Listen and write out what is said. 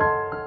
you